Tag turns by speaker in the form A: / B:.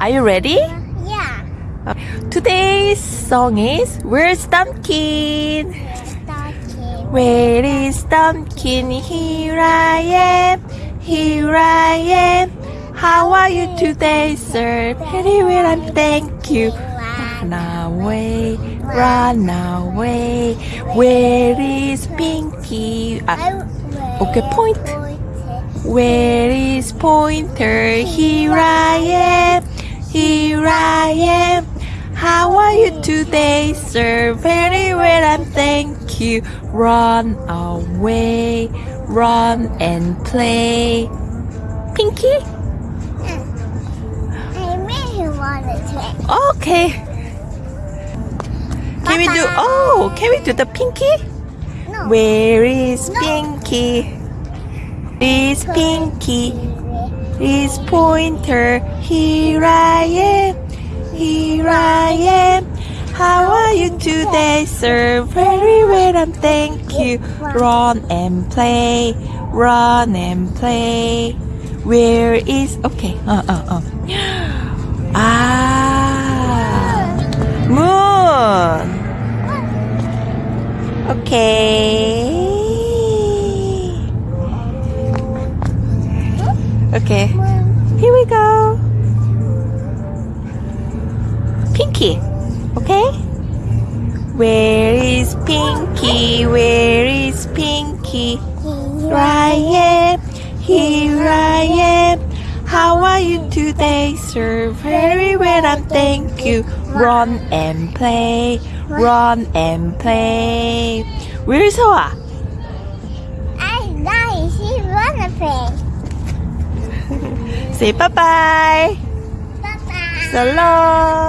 A: Are you ready?
B: Yeah.
A: Today's song is Where's Thumbkin?
B: Starting.
A: Where is Thumbkin? Here I am, here I am. How are you today, sir? Well, and thank you. Run away, run away. Where is Pinky? Ah, okay, point. Where is Pointer? Here I am, here I am. How are you today, sir? Very well, and thank you. Run away, run and play. Pinky?
B: I really wanted to. play.
A: Okay. Can we do? Oh, can we do the Pinky?
B: No.
A: Where is
B: No.
A: Pinky? Is Pinky? Is Pointer? Here I am. You today, sir? Very well, and thank you. Run and play. Run and play. Where is? Okay. Uh uh uh. Ah. Moon. Okay. Okay. Here we go. Pinky. Okay? Where is Pinky? Where is Pinky? Here I am. Here I am. How are you today, sir? Very well, and thank you. Run and play. Run and play. Where's Hoa?
B: I nice. She wanna play.
A: Say bye bye.
B: Bye bye.
A: So long.